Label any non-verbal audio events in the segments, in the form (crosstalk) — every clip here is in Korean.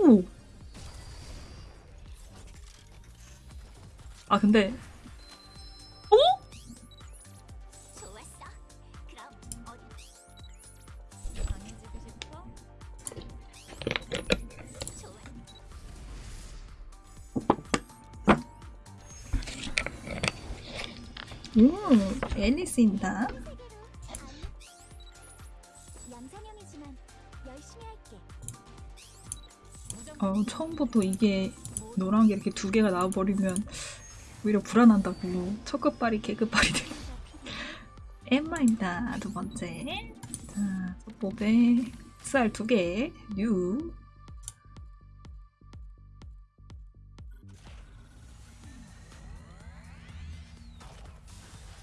오. 아 근데 어? 음 앨리스입니다. 처음부터 이게 노란 게 이렇게 두 개가 나와버리면 오히려 불안한다고 첫 끝발이 개끝발이 돼. 엠마입니다. 두 번째. 자, 소법에 쌀 두 개, 뉴.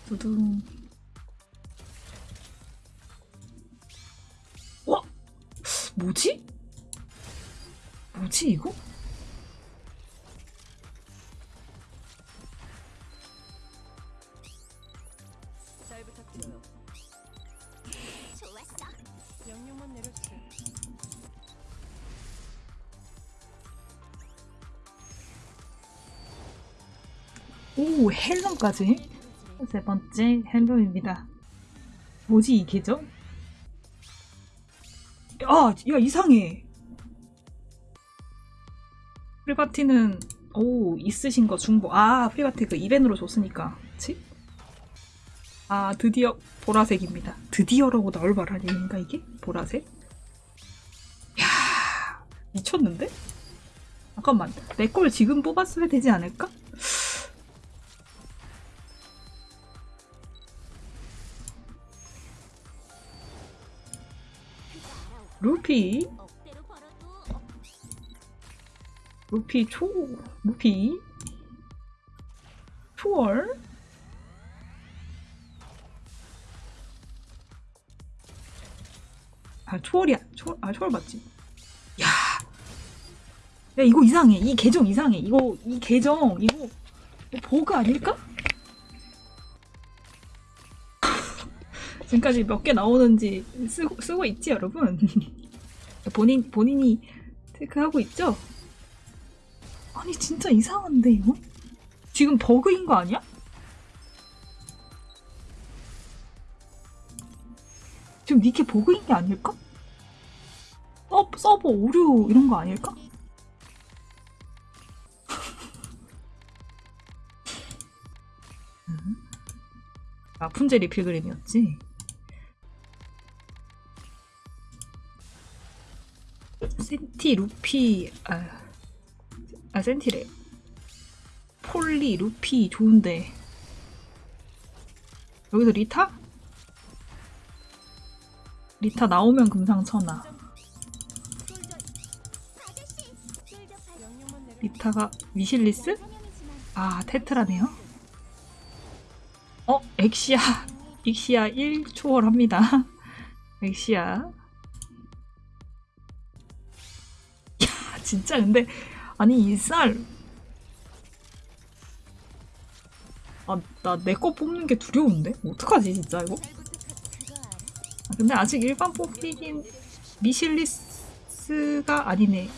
두둥. 와! 뭐지? 뭐지, 이거? 오, 헬론까지? 세 번째 헬론입니다. 뭐지 이 계정? 아, 야 이상해. 프리바티는 오 있으신 거 중복. 아 프리바티 그 이벤으로 줬으니까, 그렇지? 아 드디어 보라색입니다. 드디어라고 나올 말 아닌가 이게? 보라색? 야 미쳤는데? 잠깐만 내 걸 지금 뽑았어야 되지 않을까? 루피 루피 초 루피 초월 아 초월이야. 초월 아 초월 맞지? 야. 야 이거 이상해. 이 계정 이상해. 이거 이 계정 이거 버그 아닐까? (laughs) 지금까지 몇 개 나오는지 쓰고, 쓰고 있지 여러분? (laughs) 본인 본인이 체크하고 있죠? 아니 진짜 이상한데 이거? 지금 버그인 거 아니야? 지금 니게 버그인 게 아닐까? 서, 서버 오류 이런 거 아닐까? 음. 아 푼제리 필그림이었지? 센티 루피 아, 아 센티래 폴리 루피 좋은데 여기서 리타? 리타 나오면 금상첨화. 리타가 위실리스? 아 테트라네요 어? 엑시아 (laughs) 엑시아 1 초월합니다 (laughs) 엑시아 야 진짜 근데 아니 이 쌀 아 나 내 거 뽑는 게 두려운데 어떡하지 진짜 이거. 아, 근데 아직 일반 뽑히긴 미실리스가 아니네?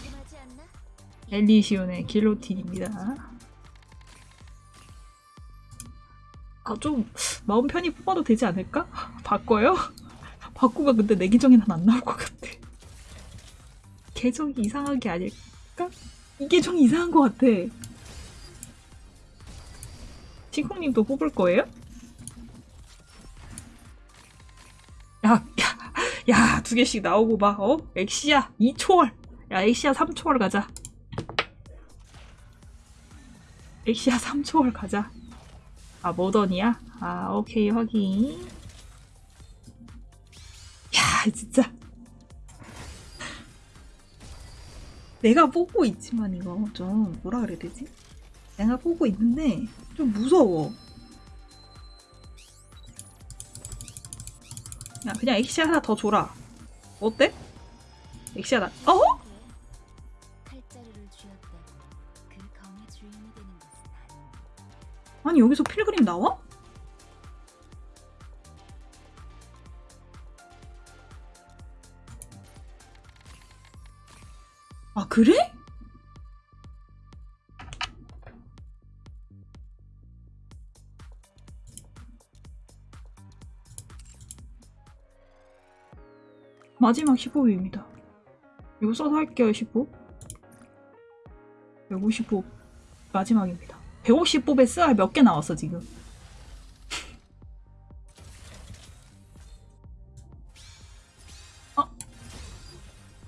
엘리시온의 길로틴입니다. 아, 좀 마음 편히 뽑아도 되지 않을까? (laughs) 바꿔요? (laughs) 바꾸면 근데 내 계정에는 안 나올 것 같아. 계정이 이상한 게 아닐까? 이 계정이 이상한 것 같아. 시콩님도 뽑을 거예요? 야, 야, 야, 두 개씩 나오고 막, 어? 엑시아 2초월. 야, 엑시아 3초월 가자. 엑시아 3초월 가자. 아, 모던이야? 아, 오케이, 확인. 야, 진짜. 내가 보고 있지만 이거 좀 뭐라 그래야 되지? 내가 보고 있는데 좀 무서워. 야, 그냥 엑시아 하나 더 줘라. 어때? 엑시아 나, 어? 아니, 여기서 필그림 나와? 그래? 마지막 15위입니다. 이거 써서 할게요, 15. 155 마지막입니다. 150뽑에 쓰알 몇개 나왔어, 지금. 어?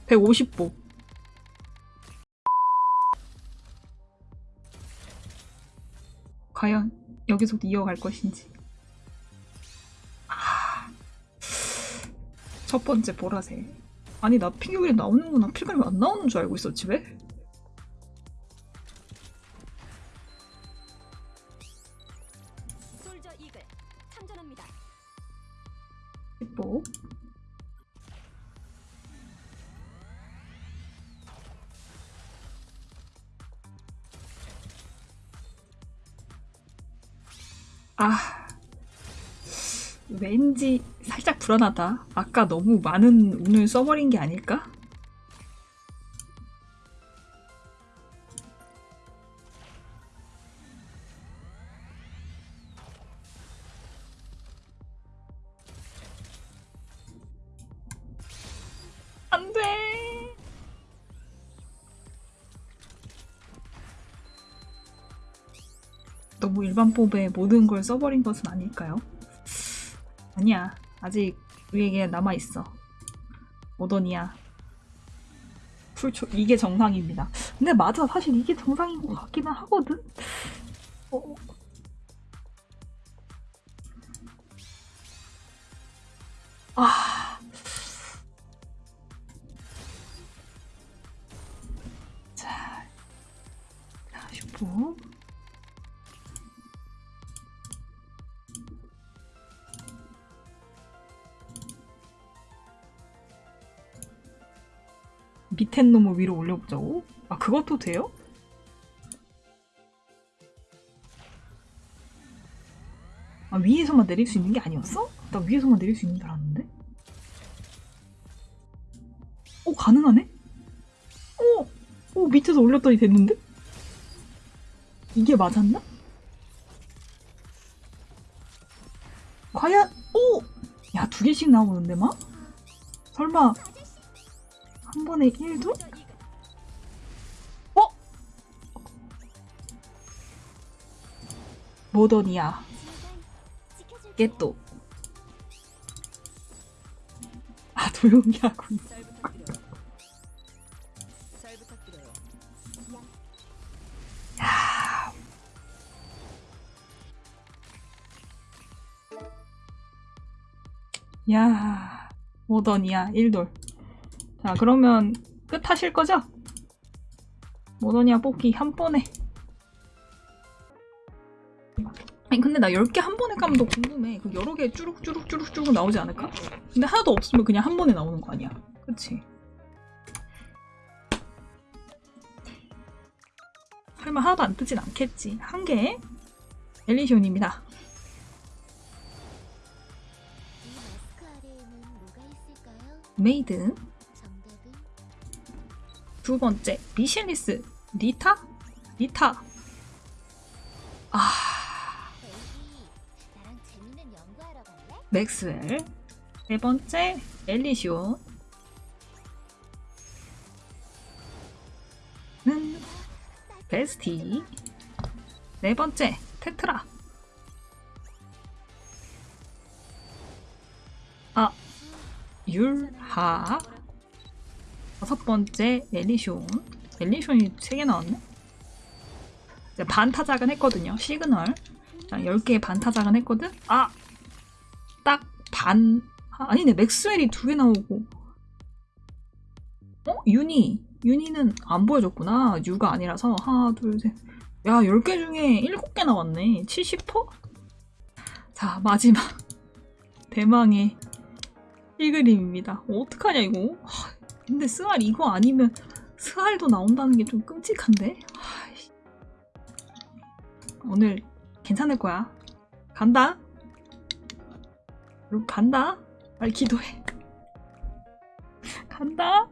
150 과연 여기서도 이어갈 것인지. 아. 첫 번째 보라색. 아니 나 피규어이 나오는구나. 필그램 안 나오는 줄 알고 있었지 왜? 솔저 아, 왠지 살짝 불안하다. 아까 너무 많은 운을 써버린 게 아닐까? 너무 일반 뽑에 모든 걸 써버린 것은 아닐까요? 아니야. 아직 우리에게 남아있어. 오더니야. 풀초, 이게 정상입니다. 근데 맞아. 사실 이게 정상인 것 같기는 하거든? 어. 아. 밑에 놈을 위로 올려보자고? 아, 그것도 돼요? 아, 위에서만 내릴 수 있는 게 아니었어? 나 위에서만 내릴 수 있는 줄 알았는데? 오, 가능하네? 오! 오, 밑에서 올렸더니 됐는데? 이게 맞았나? 과연, 오! 야, 두 개씩 나오는데, 막? 설마, 한 번에 1도? 솔저 이글 어? 모더니아. 깨또 아 조용히 하고. 야 모더니아 1돌 자 그러면 끝 하실 거죠? 모더니아 뽑기 한 번에 아니 근데 나 10개 한 번에 까면 더 궁금해 그 여러 개 쭈룩쭈룩쭈룩쭈룩 나오지 않을까? 근데 하나도 없으면 그냥 한 번에 나오는 거 아니야 그치? 설마 하나도 안 뜨진 않겠지 한개 엘리시온입니다? 메이드 두 번째 미실리스 리타? 리타. 아? 맥스웰. 세 번째 엘리시온 는. 베스티. 네 번째 테트라. 아 율하 다섯 번째 엘리숑 엘리숑이 세 개 나왔네? 이제 반타작은 했거든요. 시그널. 자 10개의 반 타작은 했거든? 아! 딱 반. 아, 아니네. 맥스웰이 두 개 나오고. 어? 유니. 유니는 안 보여줬구나. 유가 아니라서. 하나 둘셋야 10개 중에 7개 나왔네. 70%? 자 마지막. (laughs) 대망의 1그림입니다. 어떡하냐 이거? 하, 근데 스알 이거 아니면 스알도 나온다는 게 좀 끔찍한데. 오늘 괜찮을 거야. 간다. 여러분 간다. 빨리 기도해. (laughs) 간다